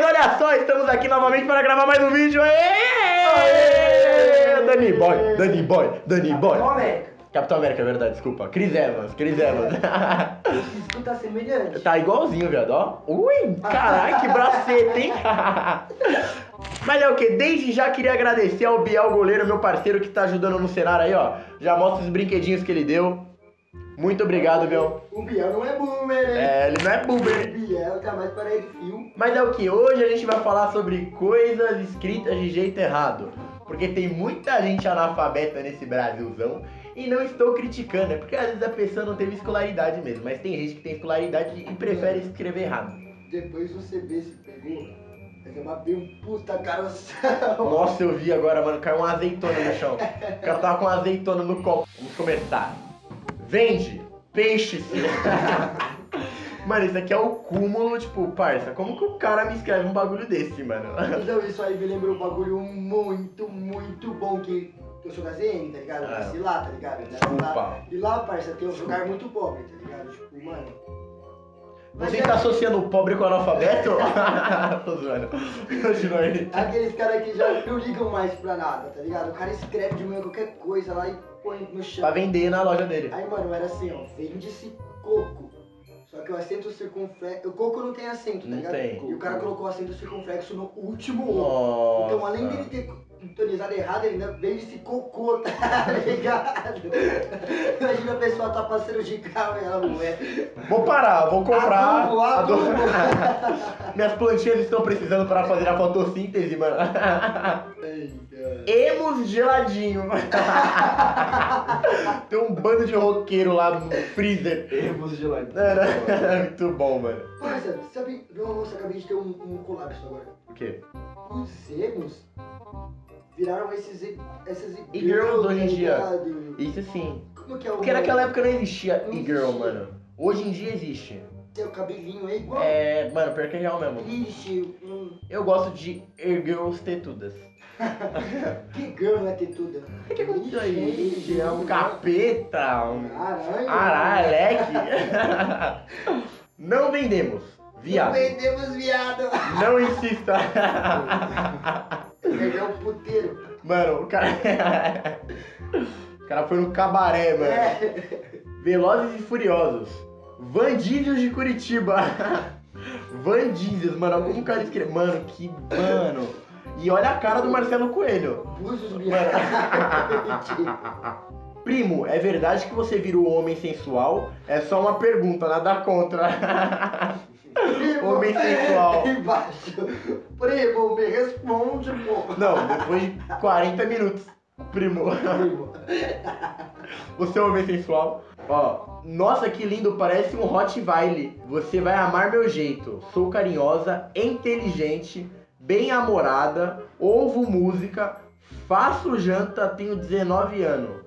Mas olha só, estamos aqui novamente para gravar mais um vídeo. Aê! Aê! Dani Boy, Dani Boy, Dani Boy. Capitão América. Capitão América, é verdade, desculpa. Chris Evans, Chris Evans. Isso tá semelhante. Tá igualzinho, viado, ó. Ui, caralho, que braceta, hein? Mas é o que? Desde já queria agradecer ao Biel Goleiro, meu parceiro que tá ajudando no cenário aí, ó. Já mostra os brinquedinhos que ele deu. Muito obrigado, Biel. O Biel não é boomer, hein? É, ele não é O boomer. Biel tá mais para fio. Mas é o que? Hoje a gente vai falar sobre coisas escritas de jeito errado. Porque tem muita gente analfabeta nesse Brasilzão. E não estou criticando, é porque às vezes a pessoa não teve escolaridade mesmo. Mas tem gente que tem escolaridade e prefere escrever errado. Depois você vê se pegou. Vai ser bater um puta caroção. Nossa, eu vi agora, mano, caiu uma azeitona no chão. O cara tava com uma azeitona no copo. Vamos começar. Vende peixe. Mano, isso aqui é o cúmulo, tipo, parça, como que o cara me escreve um bagulho desse, mano? Então isso aí me lembrou um bagulho muito, muito bom que eu sou da ZN, tá ligado? Eu Ah. nasci lá, tá ligado? Desculpa. lá. E lá, parça, tem um lugar muito pobre, tá ligado? Tipo, mano. Você é tá associando o pobre com o analfabeto? Tô zoando. Continua aí. Aqueles caras que já não ligam mais pra nada, tá ligado? O cara escreve de manhã qualquer coisa lá e põe no chão. Pra vender na loja dele. Aí, mano, era assim, ó, vende-se coco. Só que o acento circunflexo. O coco não tem acento, tá Não ligado? tem. E o cara colocou o acento circunflexo no último O. Então, além dele ter sintonizado errado, ele ainda vende-se cocô, tá ligado? Imagina a pessoa tá passando de carro e ela não é. Vou parar, vou comprar. Adubo, adubo. Minhas plantinhas estão precisando para fazer a fotossíntese, mano. Emos geladinho. Tem um bando de roqueiro lá no freezer. De lá. Era muito bom, mano. Parça, sabe? Nossa, acabei de ter um, um colapso agora. O quê? Os emos viraram esses, e- essas E-girls hoje em dia. Isso sim. Como que é o Porque naquela época não existia e-girl, mano. Hoje em dia existe. Seu cabelinho é igual. É, mano, pior que é real mesmo. Triste. Hum, Eu gosto de e-girls tetudas. Que girl é ter tudo. O que aconteceu aí? Gente, É um capeta, um Aranha. araleque. Não vendemos. Viado. Vendemos viado. Não insista. Ele é um puteiro. Mano, o cara. O cara foi no cabaré, mano. É. Velozes e Furiosos. Vandízios de Curitiba. Vandízios, mano. O cara escreve? Mano, que. Mano. E olha a cara do Marcelo Coelho. Búzios. Primo, é verdade que você vira o homem sensual? É só uma pergunta, nada contra. Homem sensual. Embaixo. Primo, me responde, pô. Não, depois de 40 minutos. Primo. Primo. Você é um homem sensual? Ó, nossa, que lindo, parece um Rottweiler. Você vai amar meu jeito. Sou carinhosa, inteligente, bem amorada, ouvo música, faço janta, tenho 19 anos.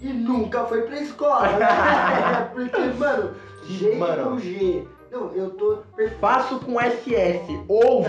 E nunca foi pra escola, né? Porque, mano, G Mano. com G. Não, eu tô perfeito. Faço com SS, ovo.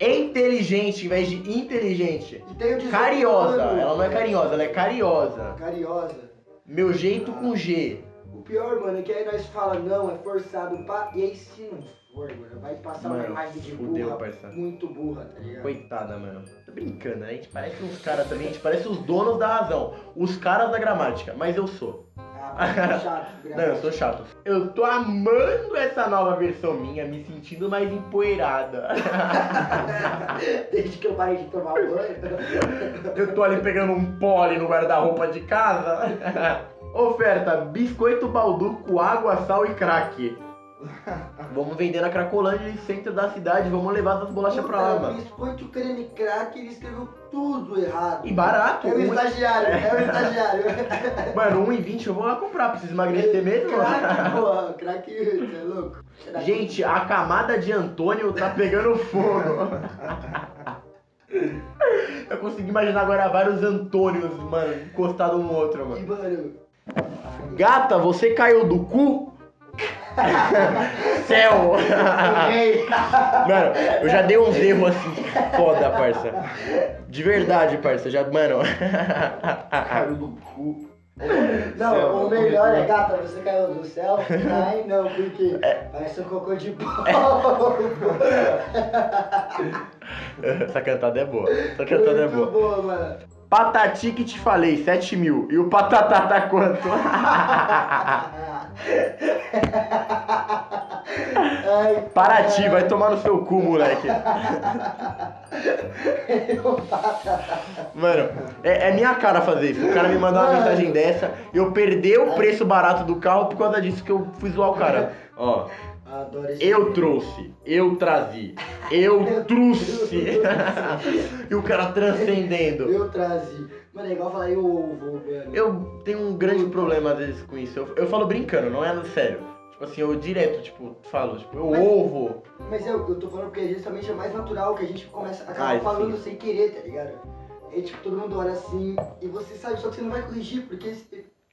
É inteligente em vez de inteligente. Tenho 18 Cariosa, anos. ela não é carinhosa, ela é cariosa. Cariosa. Meu jeito com G. O pior, mano, é que aí nós fala não, é forçado, pá. E aí não for, mano, vai passar uma Mano, imagem de fudeu, burra, parça. muito burra, tá ligado? Coitada, mano. Tô brincando, né? A gente parece uns caras também, a gente parece os donos da razão. Os caras da gramática, mas eu sou. Ah, chato, Não, eu sou chato. Eu tô amando essa nova versão minha, me sentindo mais empoeirada. Desde que eu parei de tomar banho. Eu tô ali pegando um pole no guarda-roupa de casa. Oferta: biscoito balduco, água, sal e crack. Vamos vender na Cracolândia, centro da cidade. Vamos levar essas bolachas pra lá, mano. Biscoito creme crack, ele escreveu tudo errado. E barato. É o um- estagiário, é o estagiário. Mano, 1,20 eu vou lá comprar. Preciso emagrecer mesmo? Crack, porra, crack, você é louco. Crack. Gente, a camada de Antônio tá pegando fogo. Eu consegui imaginar agora vários Antônios, mano, encostados um no outro, E, mano. mano, Gata, você caiu do cu? Céu! Mano, eu já dei uns erros assim, foda, parça. De verdade, parça. Já, mano. Caiu do cu. Não, Céu, o melhor é, gata, você caiu do céu? Ai, não, porque parece um cocô de pau. Essa cantada é boa. Essa cantada é Muito boa. boa, mano. Patati que te falei, 7 mil. E o patatá tá quanto? Ai, Paraty, vai tomar no seu cu, moleque. Mano, é, é minha cara fazer isso. O cara me mandar uma mensagem dessa, eu perder o preço barato do carro por causa disso que eu fui zoar o cara. Ó, eu trouxe, eu trazi, eu trouxe. e o cara transcendendo. Eu trazi. Mano, é igual falar eu mano. Eu tenho um grande problema às vezes com isso. Eu, eu falo brincando, não é sério. Assim, eu direto, tipo, falo, tipo, eu Mas- ovo. Mas eu, eu tô falando porque justamente é mais natural que a gente começa acaba Ai, falando sim. sem querer, tá ligado? E tipo, todo mundo olha assim e você sabe, só que você não vai corrigir, porque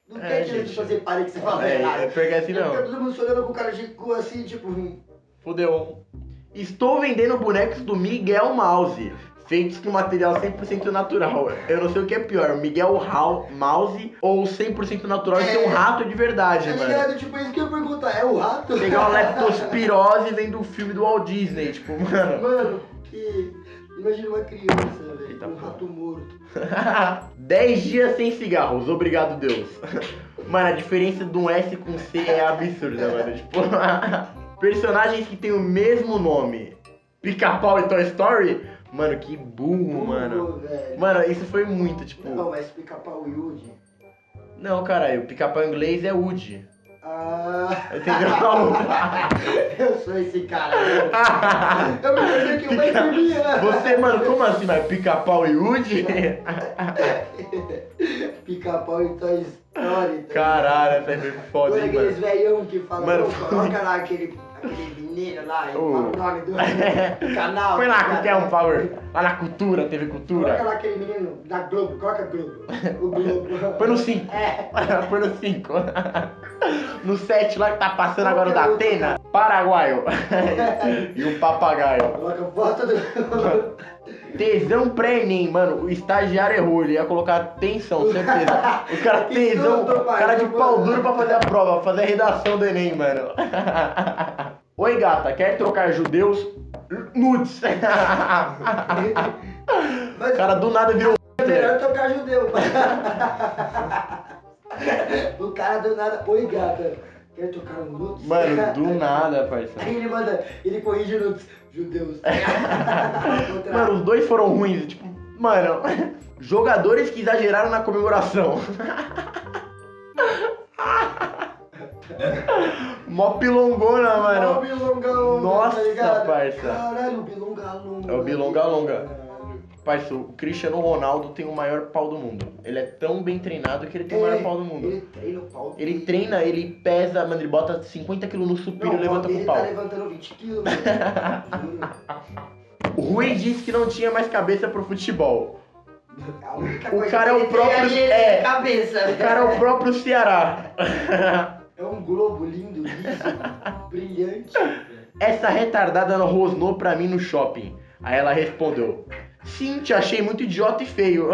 não É, quer que gente. você pare que você fala É, errado. é porque assim Fica não. todo mundo se olhando com cara de cu assim, tipo, hum, Fudeu. Estou vendendo bonecos do Miguel Mouse, feitos com material 100% natural. Eu não sei o que é pior, Miguel Hau- Mouse ou 100% natural e ter um rato de verdade, tá mano. ligado? Tipo, isso que eu ia perguntar, é o rato? Pegar uma leptospirose vendo o filme do Walt Disney, tipo, mano. Mano, que. Imagina uma criança, velho, Eita com um porra. rato morto. 10 dias sem cigarros, obrigado Deus. Mano, a diferença de um S com C é absurda, mano. Tipo, personagens que têm o mesmo nome. Pica-pau e Toy Story? Mano, que burro, mano. Velho. Mano, isso foi muito, tipo. Não, mas pica-pau e Woody. Não, caralho, pica-pau em inglês é Woody. Ah, Entendeu? eu sou esse cara. velho. Eu me perdi que eu mais dormia, né? Você, mano, como assim? Mas pica-pau e Woody? Pica-pau e Toy Story. tá Caralho, essa foi foda, hein, aqueles mano. velhão que falam, Mano, "Ô, coloca lá aquele, aquele menino lá e fala o nome do canal. Foi lá tá que quer um power. Lá na cultura, teve Coloca cultura. lá aquele menino da Globo, coloca Globo. O Globo. Põe no 5. É. Põe no 5. No 7 lá que tá passando agora o da Atena. Paraguaio. E o papagaio. Coloca foto do. Tesão pré-ENEM, mano. O estagiário errou. Ele ia colocar atenção, certeza. O cara tesão, cara de pau duro pra fazer a prova, pra fazer a redação do Enem, mano. Oi, gata, quer trocar judeus? Nudes. Mas O cara do nada virou. é melhor tocar judeu. o cara do nada. Oi, gata. Quer tocar um nudes? Mano, do nada, parceiro. Aí ele manda, ele corrige nudes. Judeus. Mano, os dois foram ruins. Tipo, mano, jogadores que exageraram na comemoração. Mó pilongona, mano. Bilonga Longa, Nossa, tá ligado? parça. Caralho, o Bilonga Longa. É o Bilonga Longa. Caralho. Parceiro, o Cristiano Ronaldo tem o maior pau do mundo. Ele é tão bem treinado que ele tem o maior pau do mundo. Ele treina o pau. Ele treina, ele pesa, mano, ele bota 50 kg no supino e levanta com ele o tá pau. levantando 20 quilos, mano. Juro. O Rui disse que não tinha mais cabeça pro futebol. Única O cara é o ele tem próprio- é. cabeça. O cara é o próprio Ceará. É globo lindo, liso, brilhante. Essa retardada não rosnou pra mim no shopping. Aí ela respondeu: Sim, te achei muito idiota e feio.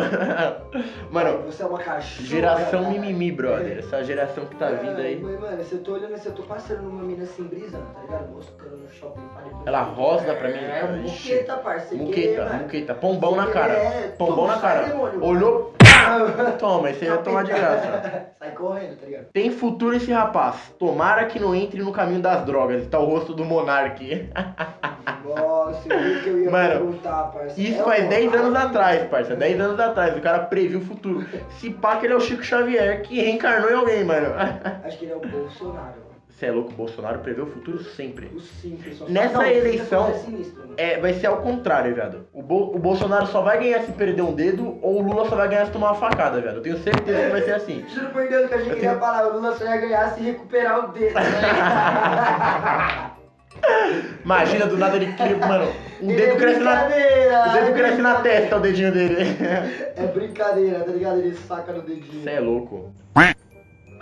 Mano, Você é uma cachorra. geração cara. mimimi, brother. Essa geração que tá vindo aí. Mas, mano, se eu tô olhando, se eu tô passando numa mina assim, brisando, tá ligado? Moscando no shopping. Ela rosna pra mim. É, muqueta, sem querer, Muqueta, muqueta. Pombão na Sem cara. querer, Pombão na cara. demônio. Olhou, toma, esse aí vai tomar de graça. Sai correndo, tá ligado? Tem futuro esse rapaz. Tomara que não entre no caminho das drogas. Tá o rosto do Monark. Nossa, eu vi que eu ia Mano, perguntar, parça. Isso É faz o 10 anos atrás, parça. 10 anos atrás. O cara previu o futuro. Se pá que ele é o Chico Xavier que reencarnou em alguém, mano. Acho que ele é o Bolsonaro. Você é louco, o Bolsonaro prevê o futuro sempre. O simples. só Nessa Não, eleição- é sinistro, mano. É, vai ser ao contrário, viado. O, Bo- o Bolsonaro só vai ganhar se perder um dedo ou o Lula só vai ganhar se tomar uma facada, viado. Eu tenho certeza que vai ser assim. Juro por Deus que a gente tenho- falar, o Lula só ia ganhar se recuperar o dedo. né? Imagina do nada ele cria, mano, um Ele dedo é cresce na. brincadeira, O dedo é cresce na testa, o dedinho dele. É brincadeira, tá ligado? Ele saca no dedinho. Você é louco.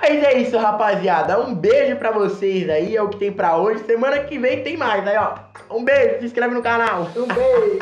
Mas é isso, rapaziada. Um beijo pra vocês aí. É o que tem pra hoje. Semana que vem tem mais aí, ó. Um beijo, se inscreve no canal. Um beijo.